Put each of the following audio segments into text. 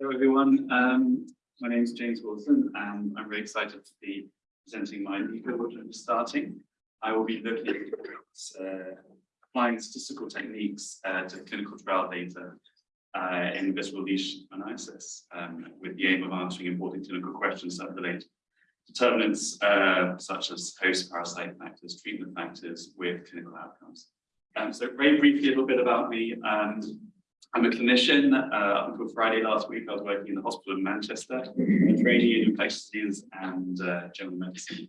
Hello, everyone. Um, my name is James Wilson, and I'm very excited to be presenting my and starting. I will be looking at uh, applying statistical techniques uh, to clinical trial data uh, in visceral leishmaniasis, um, with the aim of answering important clinical questions that relate determinants uh, such as host parasite factors, treatment factors with clinical outcomes. Um, so very briefly, a little bit about me. Um, I'm a clinician. Uh, until Friday last week, I was working in the hospital in Manchester, training in infectious disease and uh, general medicine.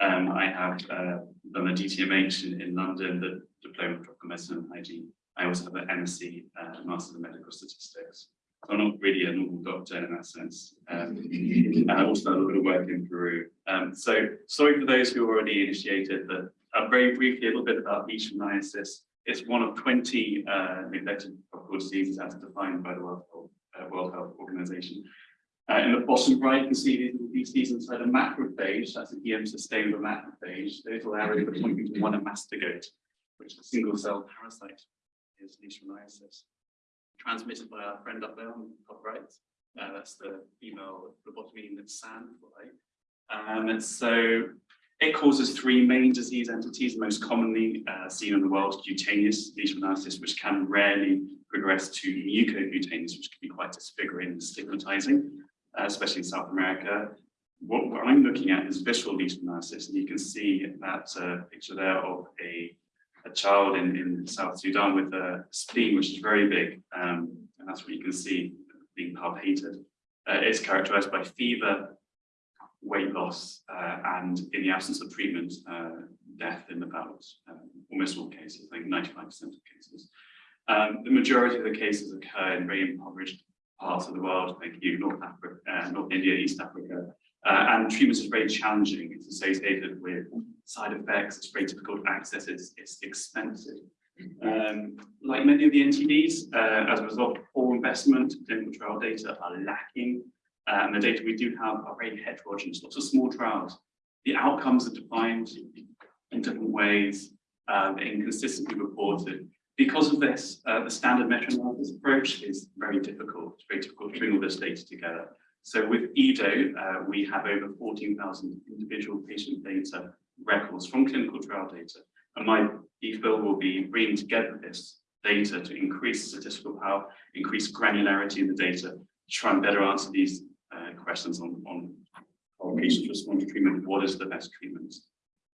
Um, I have uh, done a DTMH in, in London, the Diploma of Tropical Medicine and Hygiene. I also have an MSc, uh, Master of Medical Statistics. So I'm not really a normal doctor in that sense. Um, and I've also done a little bit of work in Peru. Um, so sorry for those who already initiated, but uh, very briefly a little bit about leishmaniasis. It's one of 20 uh, neglected tropical diseases as defined by the World Health, uh, World Health Organization. Uh, in the bottom right, you can see these these inside a macrophage, that's an EM sustainable macrophage. The little arrow pointing to one amastigote, which is a single cell parasite, is leishmaniasis. Transmitted by our friend up there on the top right. Uh, that's the female phlebotomine sandfly. Um, and so it causes three main disease entities, most commonly uh, seen in the world, cutaneous leishmaniasis, which can rarely progress to mucocutaneous, which can be quite disfiguring and stigmatizing, uh, especially in South America. What, what, I'm looking at is visceral leishmaniasis, and you can see that uh, picture there of a, a child in, in South Sudan with a spleen, which is very big, um, and that's what you can see being palpated. Uh, it's characterized by fever, weight loss, uh, and in the absence of treatment, uh, death in about um, almost all cases, I think 95% of cases. Um, the majority of the cases occur in very impoverished parts of the world, like you, North Africa, uh, North India, East Africa, uh, and treatment is very challenging. It's associated with side effects, it's very difficult to access, it's, it's expensive. Um, like many of the NTDs, uh, as a result poor investment, clinical trial data are lacking uh, and the data we do have are very heterogeneous, lots of small trials. The outcomes are defined in different ways, um, inconsistently reported. Because of this, uh, the standard meta-analysis approach is very difficult. It's very difficult to bring all this data together. So with IDDO, uh, we have over 14,000 individual patient data records from clinical trial data. And my DPhil will be bringing together this data to increase statistical power, increase granularity in the data, to try and better answer these uh, questions on, on respond to treatment, what is the best treatment